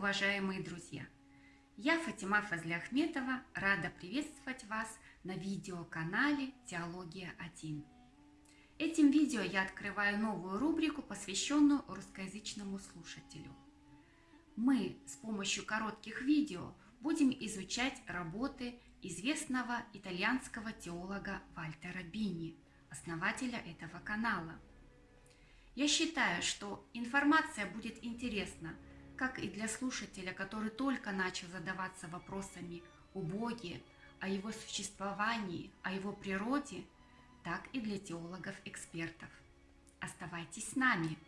уважаемые друзья! Я Фатима Фазляхметова, рада приветствовать вас на видеоканале «Теология 1». Этим видео я открываю новую рубрику, посвященную русскоязычному слушателю. Мы с помощью коротких видео будем изучать работы известного итальянского теолога Вальтера Бини, основателя этого канала. Я считаю, что информация будет интересна – как и для слушателя, который только начал задаваться вопросами о Боге, о его существовании, о его природе, так и для теологов-экспертов. Оставайтесь с нами!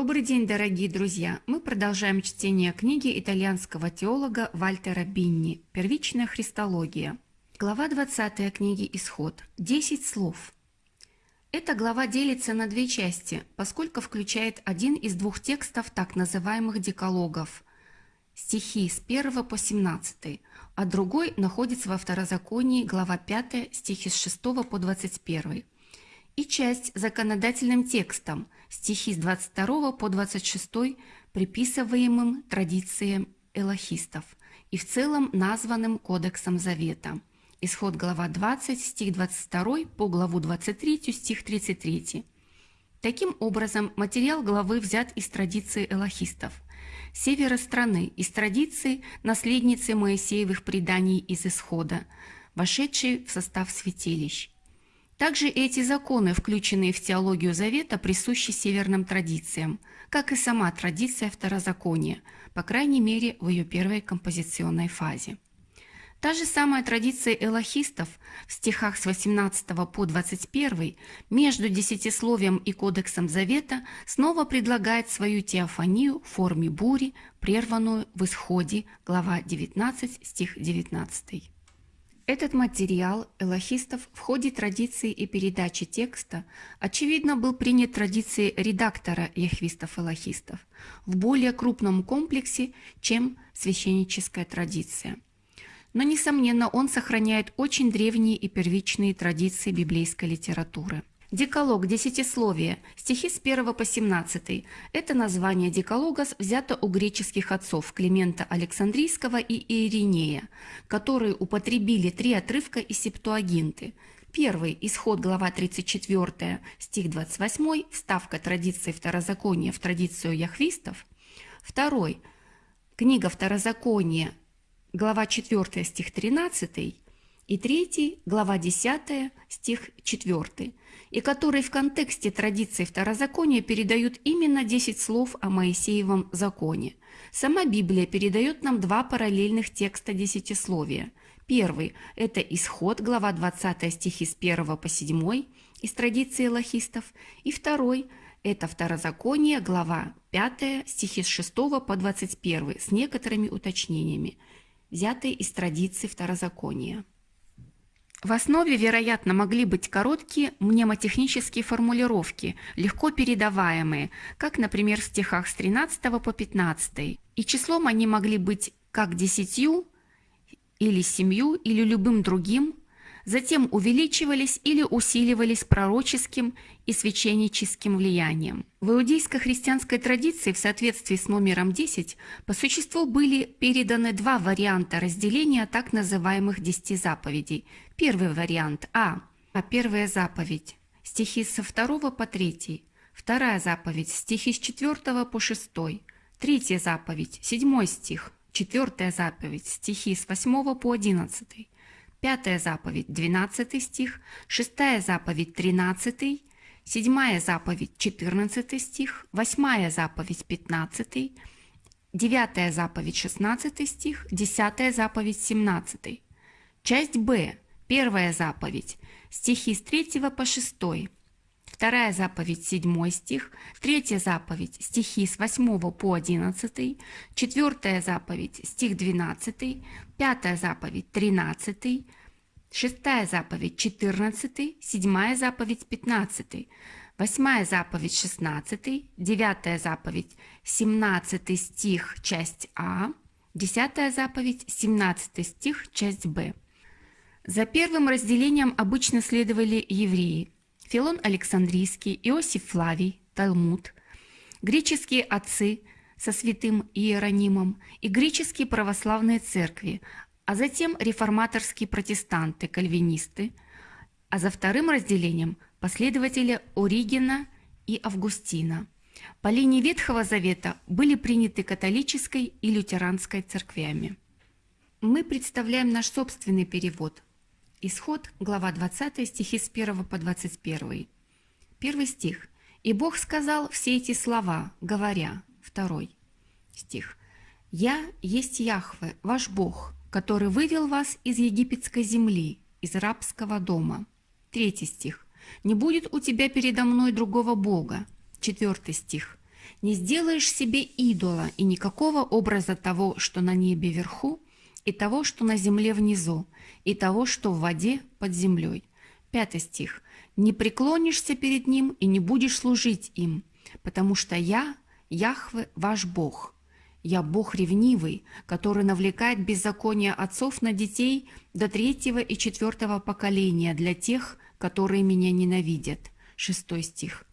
Добрый день, дорогие друзья! Мы продолжаем чтение книги итальянского теолога Вальтера Бинни «Первичная христология». Глава 20 книги «Исход». 10 слов. Эта глава делится на две части, поскольку включает один из двух текстов так называемых декалогов – стихи с 1 по 17, а другой находится во Второзаконии, глава 5, стихи с 6 по 21, и часть законодательным текстом – стихи с 22 по 26 приписываемым традициям элохистов и в целом названным Кодексом Завета. Исход глава 20, стих 22 по главу 23, стих 33. Таким образом, материал главы взят из традиции элохистов. Севера страны, из традиции наследницы Моисеевых преданий из Исхода, вошедшей в состав святилищ – также эти законы, включенные в теологию Завета, присущи северным традициям, как и сама традиция второзакония, по крайней мере в ее первой композиционной фазе. Та же самая традиция элохистов в стихах с 18 по 21 между десятисловием и кодексом Завета снова предлагает свою теофанию в форме бури, прерванную в исходе, глава 19, стих 19. Этот материал элохистов в ходе традиции и передачи текста, очевидно, был принят традицией редактора яхвистов-элохистов в более крупном комплексе, чем священническая традиция. Но, несомненно, он сохраняет очень древние и первичные традиции библейской литературы. Декалог, десятисловие, стихи с 1 по 17. Это название декалога взято у греческих отцов Климента Александрийского и Иеринея, которые употребили три отрывка из Септуагинты. Первый – исход глава 34, стих 28, вставка традиции второзакония в традицию яхвистов. Второй – книга второзакония, глава 4, стих 13. И третий – глава 10, стих 4 и которые в контексте традиции второзакония передают именно 10 слов о Моисеевом законе. Сама Библия передает нам два параллельных текста десятисловия. Первый – это Исход, глава 20 стихи с 1 по 7 из традиции лохистов, и второй – это Второзаконие, глава 5 стихи с 6 по 21 с некоторыми уточнениями, взятые из традиции Второзакония. В основе, вероятно, могли быть короткие мнемотехнические формулировки, легко передаваемые, как, например, в стихах с 13 по 15, и числом они могли быть как десятью, или семью, или любым другим, затем увеличивались или усиливались пророческим и священническим влиянием. В иудейско-христианской традиции в соответствии с номером 10 по существу были переданы два варианта разделения так называемых десяти заповедей. Первый вариант А. А первая заповедь. Стихи со 2 по 3. Вторая заповедь. Стихи с 4 по 6. Третья заповедь. 7 стих. Четвертая заповедь. Стихи с 8 по 11. Пятая заповедь – 12 стих, шестая заповедь – 13, седьмая заповедь – 14 стих, восьмая заповедь – 15, девятая заповедь – 16 стих, десятая заповедь – 17. Часть Б. Первая заповедь. Стихи с 3 по 6. Вторая заповедь 7 стих, третья заповедь стихи с 8 по 11, четвертая заповедь стих 12, пятая заповедь 13, шестая заповедь 14, седьмая заповедь 15, восьмая заповедь 16, девятая заповедь 17 стих, часть А, десятая заповедь 17 стих, часть Б. За первым разделением обычно следовали евреи – Филон Александрийский, Иосиф Флавий, Талмуд, греческие отцы со святым Иеронимом и греческие православные церкви, а затем реформаторские протестанты, кальвинисты, а за вторым разделением – последователи Оригена и Августина. По линии Ветхого Завета были приняты католической и лютеранской церквями. Мы представляем наш собственный перевод. Исход, глава 20, стихи с 1 по 21. Первый стих. «И Бог сказал все эти слова, говоря». Второй стих. «Я есть Яхве, ваш Бог, который вывел вас из египетской земли, из рабского дома. Третий стих. «Не будет у тебя передо мной другого Бога». Четвертый стих. «Не сделаешь себе идола и никакого образа того, что на небе вверху, и того, что на земле внизу, и того, что в воде под землей». Пятый стих. «Не преклонишься перед ним и не будешь служить им, потому что я, Яхве, ваш Бог». Я Бог ревнивый, который навлекает беззаконие отцов на детей до третьего и четвертого поколения для тех, которые меня ненавидят. Шестой стих.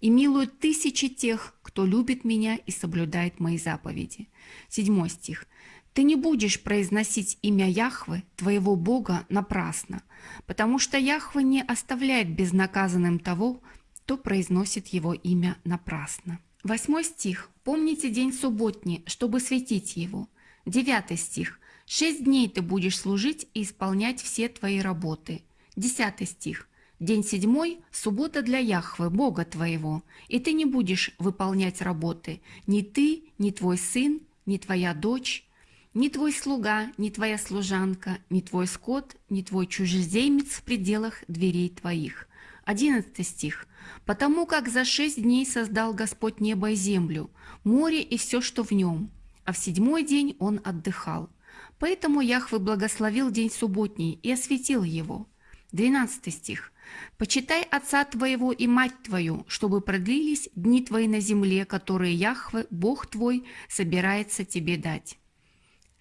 И милуют тысячи тех, кто любит меня и соблюдает мои заповеди. Седьмой стих. Ты не будешь произносить имя Яхвы, твоего Бога, напрасно, потому что Яхвы не оставляет безнаказанным того, кто произносит его имя напрасно. Восьмой стих. Помните день субботний, чтобы светить его. Девятый стих. Шесть дней ты будешь служить и исполнять все твои работы. Десятый стих. День седьмой – суббота для Яхвы, Бога твоего, и ты не будешь выполнять работы, ни ты, ни твой сын, ни твоя дочь, ни твой слуга, ни твоя служанка, ни твой скот, ни твой чужеземец в пределах дверей твоих. Одиннадцатый стих. Потому как за шесть дней создал Господь небо и землю, море и все, что в нем, а в седьмой день он отдыхал. Поэтому Яхве благословил день субботний и осветил его. Двенадцатый стих. «Почитай отца твоего и мать твою, чтобы продлились дни твои на земле, которые Яхве, Бог твой, собирается тебе дать».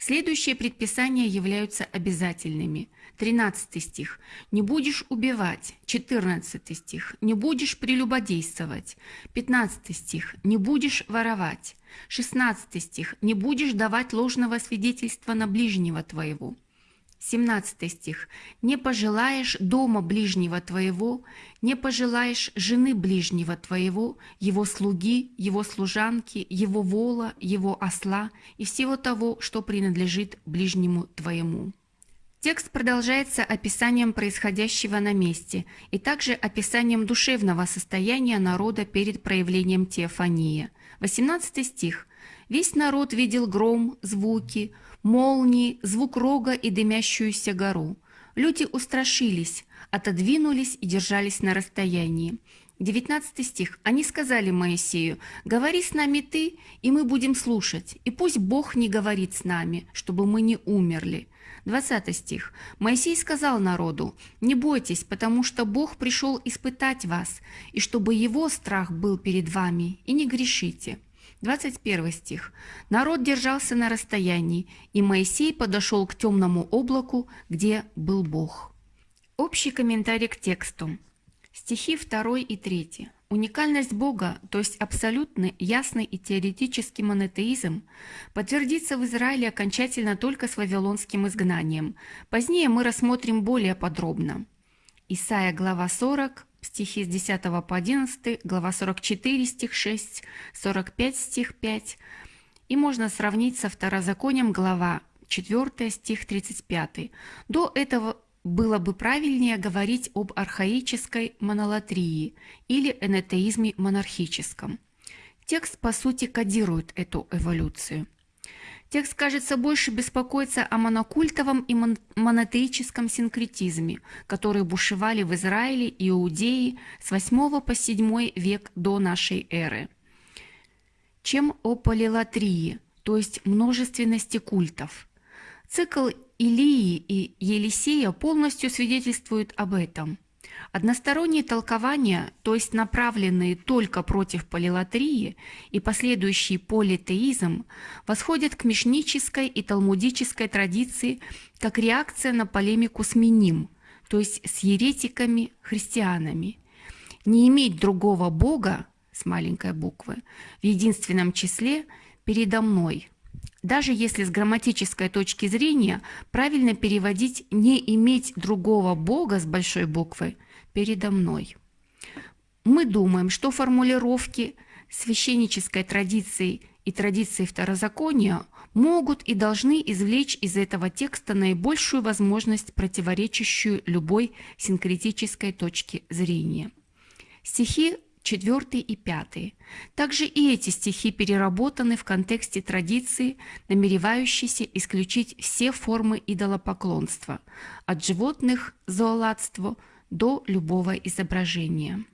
Следующие предписания являются обязательными. 13 стих. «Не будешь убивать». 14 стих. «Не будешь прелюбодействовать». 15 стих. «Не будешь воровать». 16 стих. «Не будешь давать ложного свидетельства на ближнего твоего». 17 стих. «Не пожелаешь дома ближнего твоего, не пожелаешь жены ближнего твоего, его слуги, его служанки, его вола, его осла и всего того, что принадлежит ближнему твоему». Текст продолжается описанием происходящего на месте и также описанием душевного состояния народа перед проявлением теофании. 18 стих. «Весь народ видел гром, звуки, молнии, звук рога и дымящуюся гору. Люди устрашились, отодвинулись и держались на расстоянии. 19 стих. Они сказали Моисею, «Говори с нами ты, и мы будем слушать, и пусть Бог не говорит с нами, чтобы мы не умерли». 20 стих. Моисей сказал народу, «Не бойтесь, потому что Бог пришел испытать вас, и чтобы его страх был перед вами, и не грешите». 21 стих. Народ держался на расстоянии, и Моисей подошел к темному облаку, где был Бог. Общий комментарий к тексту. Стихи 2 и 3. Уникальность Бога, то есть абсолютный, ясный и теоретический монотеизм, подтвердится в Израиле окончательно только с вавилонским изгнанием. Позднее мы рассмотрим более подробно. Исайя, глава 40, стихи с 10 по 11, глава 44, стих 6, 45, стих 5. И можно сравнить со второзаконием, глава 4, стих 35. До этого было бы правильнее говорить об архаической монолатрии или энетеизме монархическом. Текст, по сути, кодирует эту эволюцию. Текст, кажется, больше беспокоится о монокультовом и мон монотеическом синкретизме, которые бушевали в Израиле и Иудее с 8 по 7 век до нашей эры, чем о полилатрии, то есть множественности культов. Цикл Илии и Елисея полностью свидетельствует об этом. Односторонние толкования, то есть направленные только против полилатрии и последующий политеизм, восходят к мишнической и талмудической традиции как реакция на полемику с Миним, то есть с еретиками-христианами. Не иметь другого Бога, с маленькой буквы, в единственном числе передо мной – даже если с грамматической точки зрения правильно переводить «не иметь другого Бога» с большой буквы передо мной. Мы думаем, что формулировки священнической традиции и традиции второзакония могут и должны извлечь из этого текста наибольшую возможность, противоречащую любой синкретической точке зрения. Стихи 4 и 5. Также и эти стихи переработаны в контексте традиции, намеревающейся исключить все формы идолопоклонства, от животных – зооладству до любого изображения.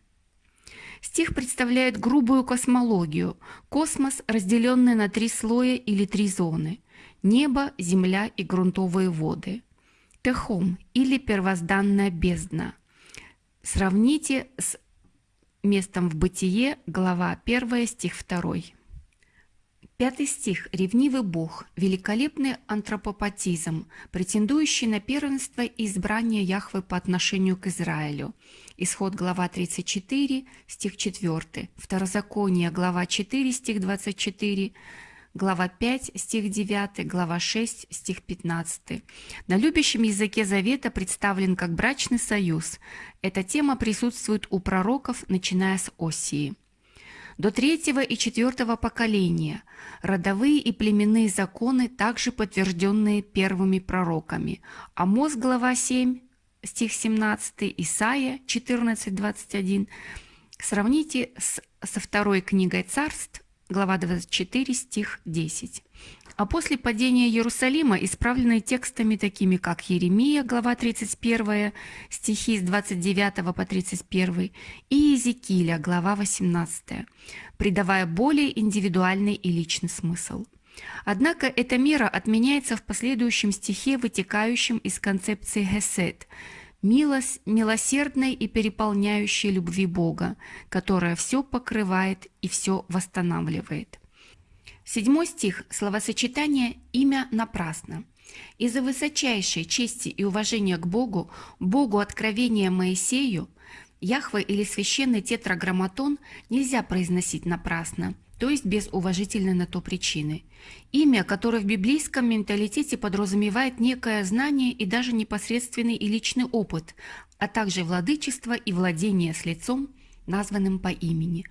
Стих представляет грубую космологию, космос, разделенный на три слоя или три зоны – небо, земля и грунтовые воды. Техом или первозданная бездна. Сравните с местом в Бытие, глава 1, стих 2. Пятый стих. Ревнивый Бог, великолепный антропопатизм, претендующий на первенство и избрание Яхвы по отношению к Израилю. Исход глава 34, стих 4. Второзаконие, глава 4, стих 24 глава 5, стих 9, глава 6, стих 15. На любящем языке Завета представлен как брачный союз. Эта тема присутствует у пророков, начиная с Осии. До третьего и четвертого поколения родовые и племенные законы также подтвержденные первыми пророками. Амос, глава 7, стих 17, Исаия 14, 21. Сравните с, со второй книгой царств, глава 24, стих 10. А после падения Иерусалима исправлены текстами такими, как Еремия, глава 31, стихи с 29 по 31, и Иезекииля, глава 18, придавая более индивидуальный и личный смысл. Однако эта мера отменяется в последующем стихе, вытекающем из концепции Гесед – милость, милосердной и переполняющей любви Бога, которая все покрывает и все восстанавливает. Седьмой стих – словосочетание «имя напрасно». Из-за высочайшей чести и уважения к Богу, Богу откровения Моисею, Яхве или священный тетраграмматон нельзя произносить напрасно – то есть без уважительной на то причины. Имя, которое в библейском менталитете подразумевает некое знание и даже непосредственный и личный опыт, а также владычество и владение с лицом, названным по имени.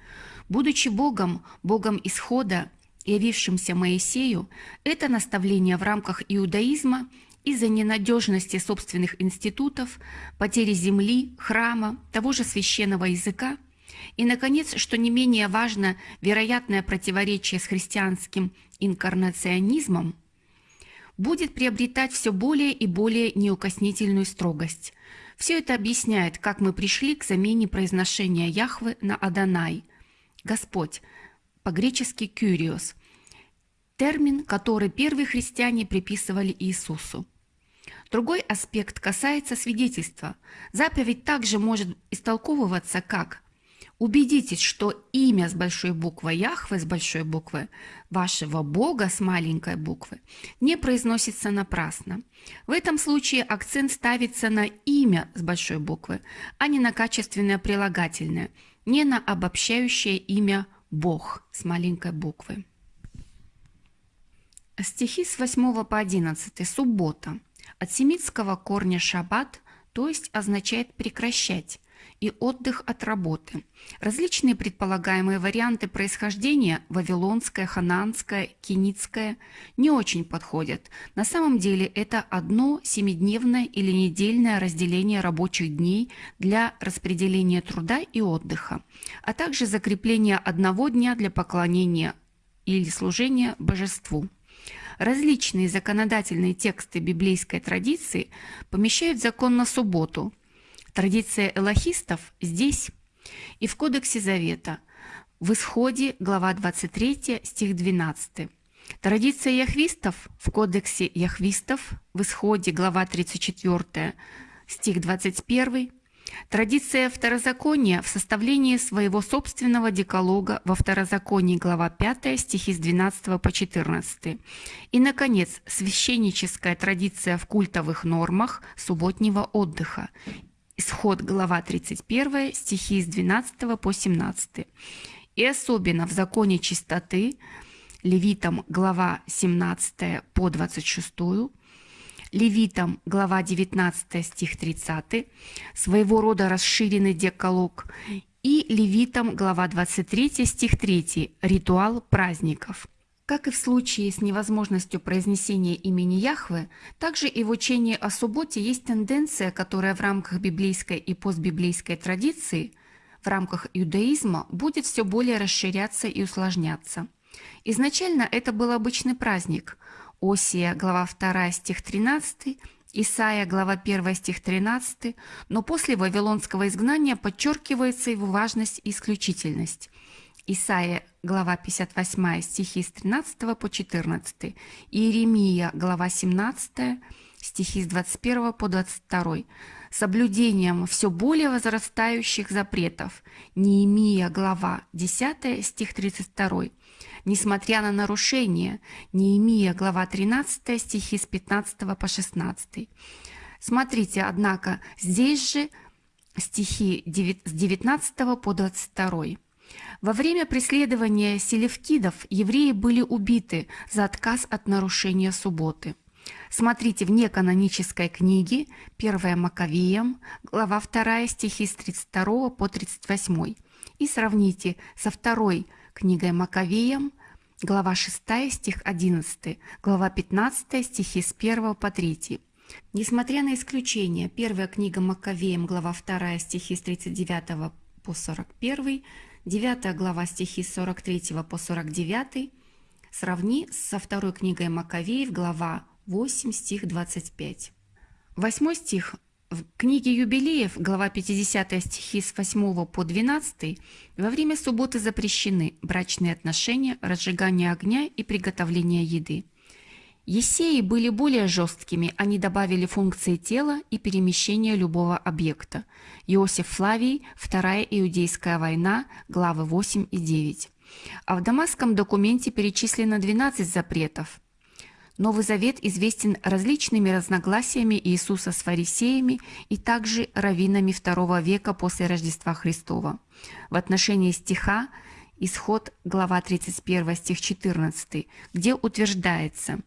Будучи Богом, Богом исхода, явившимся Моисею, это наставление в рамках иудаизма из-за ненадежности собственных институтов, потери земли, храма, того же священного языка – и, наконец, что не менее важно, вероятное противоречие с христианским инкарнационизмом будет приобретать все более и более неукоснительную строгость. Все это объясняет, как мы пришли к замене произношения Яхвы на Адонай, Господь, по-гречески «кюриос», термин, который первые христиане приписывали Иисусу. Другой аспект касается свидетельства. Заповедь также может истолковываться как Убедитесь, что имя с большой буквы Яхве с большой буквы вашего Бога с маленькой буквы не произносится напрасно. В этом случае акцент ставится на имя с большой буквы, а не на качественное прилагательное, не на обобщающее имя Бог с маленькой буквы. Стихи с 8 по 11. Суббота. От семитского корня «шаббат», то есть означает «прекращать», и отдых от работы. Различные предполагаемые варианты происхождения – вавилонское, хананское, кеницкое – не очень подходят. На самом деле это одно семидневное или недельное разделение рабочих дней для распределения труда и отдыха, а также закрепление одного дня для поклонения или служения божеству. Различные законодательные тексты библейской традиции помещают закон на субботу. Традиция элохистов здесь и в Кодексе Завета, в Исходе, глава 23, стих 12. Традиция яхвистов в Кодексе яхвистов, в Исходе, глава 34, стих 21. Традиция второзакония в составлении своего собственного декалога во второзаконии глава 5 стихи с 12 по 14. И, наконец, священническая традиция в культовых нормах субботнего отдыха. Исход глава 31 стихи с 12 по 17. И особенно в законе чистоты Левитам глава 17 по 26, Левитам, глава 19, стих 30, своего рода расширенный деколог, и Левитам, глава 23, стих 3, ритуал праздников. Как и в случае с невозможностью произнесения имени Яхвы, также и в учении о субботе есть тенденция, которая в рамках библейской и постбиблейской традиции, в рамках иудаизма, будет все более расширяться и усложняться. Изначально это был обычный праздник, Осия, глава 2, стих 13, Исаия, глава 1, стих 13, но после Вавилонского изгнания подчеркивается его важность и исключительность. Исаия, глава 58, стихи с 13 по 14, Иеремия, глава 17, стихи с 21 по 22, соблюдением все более возрастающих запретов. Неемия, глава 10, стих 32, Несмотря на нарушения, Неемия, глава 13, стихи с 15 по 16. Смотрите, однако, здесь же стихи с 19 по 22. Во время преследования селевкидов евреи были убиты за отказ от нарушения субботы. Смотрите в неканонической книге 1 Маковеям, глава 2, стихи с 32 по 38, и сравните со второй книгой Маковеям, глава 6, стих 11, глава 15, стихи с 1 по 3. Несмотря на исключения, первая книга Маковеям, глава 2, стихи с 39 по 41, 9 глава стихи с 43 по 49, сравни со второй книгой Маковеев, глава 8, стих 25. Восьмой стих в книге «Юбилеев», глава 50 стихи с 8 по 12, во время субботы запрещены брачные отношения, разжигание огня и приготовление еды. Есеи были более жесткими, они добавили функции тела и перемещения любого объекта. Иосиф Флавий, Вторая Иудейская война, главы 8 и 9. А в дамасском документе перечислено 12 запретов – Новый Завет известен различными разногласиями Иисуса с фарисеями и также раввинами II века после Рождества Христова. В отношении стиха Исход, глава 31, стих 14, где утверждается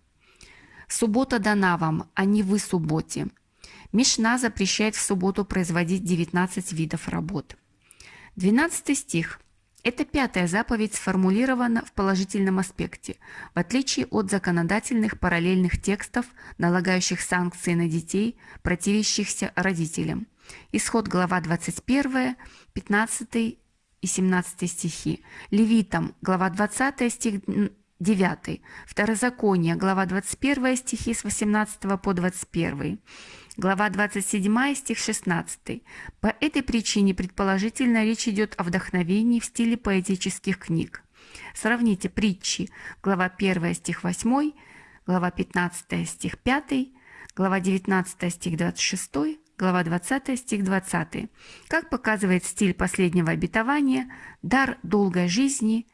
«Суббота дана вам, а не вы субботе». Мишна запрещает в субботу производить 19 видов работ. 12 стих – эта пятая заповедь сформулирована в положительном аспекте, в отличие от законодательных параллельных текстов, налагающих санкции на детей, противящихся родителям. Исход глава 21, 15 и 17 стихи. Левитам, глава 20, стих 9. Второзаконие, глава 21, стихи с 18 по 21. Глава 27, стих 16. По этой причине предположительно речь идет о вдохновении в стиле поэтических книг. Сравните притчи, глава 1, стих 8, глава 15, стих 5, глава 19, стих 26, глава 20, стих 20. Как показывает стиль последнего обетования, дар долгой жизни,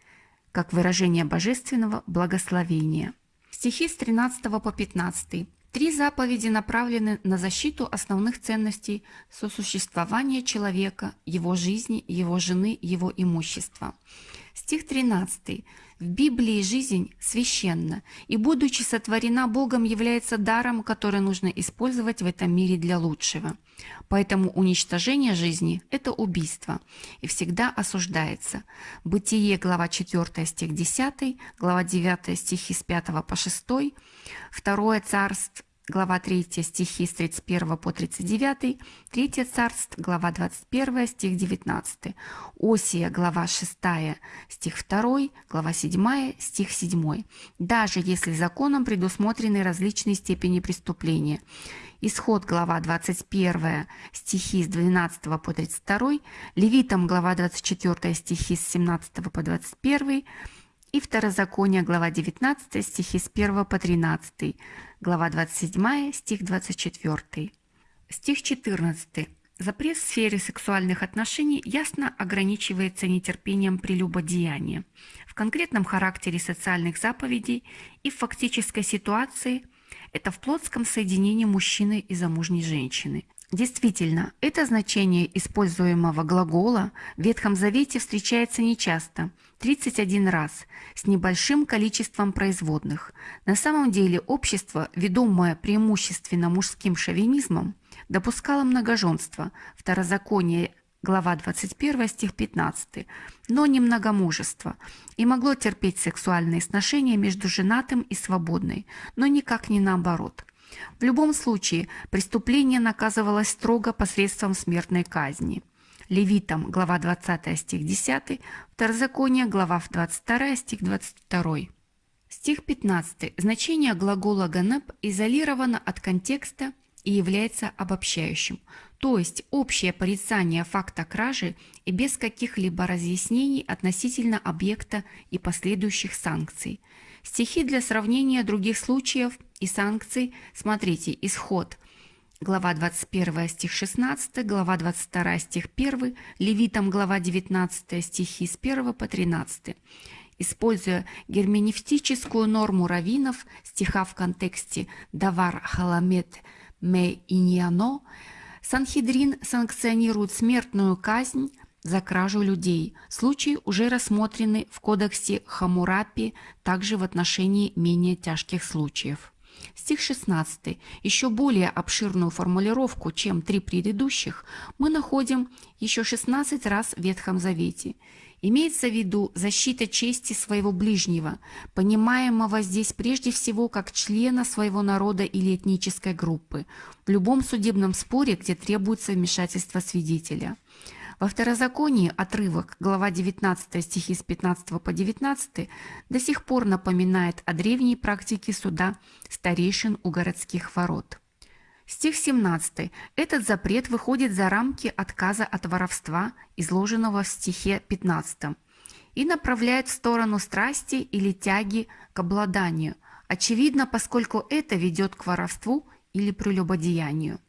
как выражение божественного благословения. Стихи с 13 по 15. Три заповеди направлены на защиту основных ценностей сосуществования человека, его жизни, его жены, его имущества. Стих 13. В Библии жизнь священна, и, будучи сотворена Богом, является даром, который нужно использовать в этом мире для лучшего. Поэтому уничтожение жизни – это убийство и всегда осуждается. Бытие, глава 4, стих 10, глава 9, стихи с 5 по 6, 2 царств, глава 3, стихи с 31 по 39, 3 царств, глава 21, стих 19, Осия, глава 6, стих 2, глава 7, стих 7. Даже если законом предусмотрены различные степени преступления. Исход, глава 21, стихи с 12 по 32, Левитам, глава 24, стихи с 17 по 21, и Второзаконие, глава 19, стихи с 1 по 13, глава 27, стих 24. Стих 14. Запрет в сфере сексуальных отношений ясно ограничивается нетерпением прелюбодеяния. В конкретном характере социальных заповедей и в фактической ситуации это в плотском соединении мужчины и замужней женщины – Действительно, это значение используемого глагола в Ветхом Завете встречается нечасто – 31 раз, с небольшим количеством производных. На самом деле общество, ведомое преимущественно мужским шовинизмом, допускало многоженство, второзаконие глава 21, стих 15, но не многомужество, и могло терпеть сексуальные сношения между женатым и свободной, но никак не наоборот – в любом случае, преступление наказывалось строго посредством смертной казни. Левитам, глава 20, стих 10, Второзаконие, глава 22, стих 22. Стих 15. Значение глагола «ганеп» изолировано от контекста и является обобщающим, то есть общее порицание факта кражи и без каких-либо разъяснений относительно объекта и последующих санкций. Стихи для сравнения других случаев и санкций смотрите «Исход», глава 21 стих 16, глава 22 стих 1, Левитам глава 19 стихи с 1 по 13. Используя герменевтическую норму раввинов, стиха в контексте «давар халамет ме иньяно», Санхедрин санкционирует смертную казнь за кражу людей. Случай уже рассмотрены в кодексе Хамурапи, также в отношении менее тяжких случаев. Стих 16. Еще более обширную формулировку, чем три предыдущих, мы находим еще 16 раз в Ветхом Завете. Имеется в виду защита чести своего ближнего, понимаемого здесь прежде всего как члена своего народа или этнической группы, в любом судебном споре, где требуется вмешательство свидетеля. Во второзаконии отрывок, глава 19 стихи с 15 по 19, до сих пор напоминает о древней практике суда старейшин у городских ворот. Стих 17. Этот запрет выходит за рамки отказа от воровства, изложенного в стихе 15, и направляет в сторону страсти или тяги к обладанию, очевидно, поскольку это ведет к воровству или прелюбодеянию.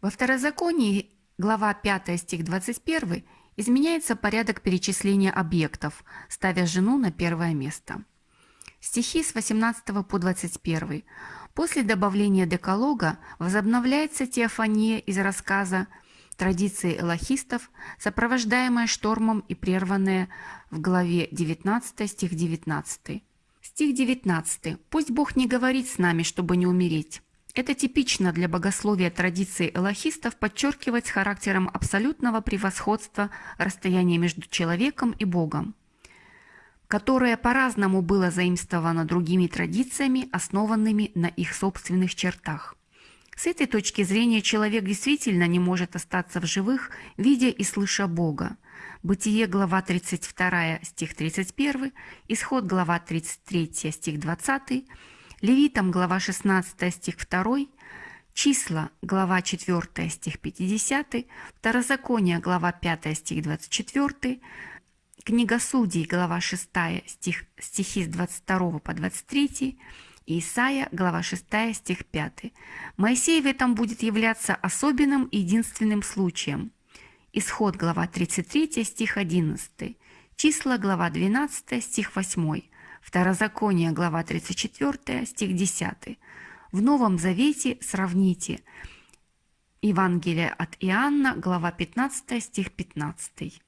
Во второзаконии Глава 5 стих 21 изменяется порядок перечисления объектов, ставя жену на первое место. Стихи с 18 по 21. После добавления декалога возобновляется теофания из рассказа традиции элохистов, сопровождаемая штормом и прерванная в главе 19 стих 19. Стих 19. «Пусть Бог не говорит с нами, чтобы не умереть, это типично для богословия традиции элохистов подчеркивать характером абсолютного превосходства расстояния между человеком и Богом, которое по-разному было заимствовано другими традициями, основанными на их собственных чертах. С этой точки зрения человек действительно не может остаться в живых, видя и слыша Бога. Бытие, глава 32, стих 31, Исход, глава 33, стих 20, Левитам, глава 16, стих 2, Числа, глава 4, стих 50, Второзаконие, глава 5, стих 24, Книга Судей, глава 6, стих, стихи с 22 по 23, и Исайя, глава 6, стих 5. Моисей в этом будет являться особенным и единственным случаем. Исход, глава 33, стих 11. Числа, глава 12, стих 8. Второзаконие, глава 34, стих 10. В Новом Завете сравните Евангелие от Иоанна, глава 15, стих 15.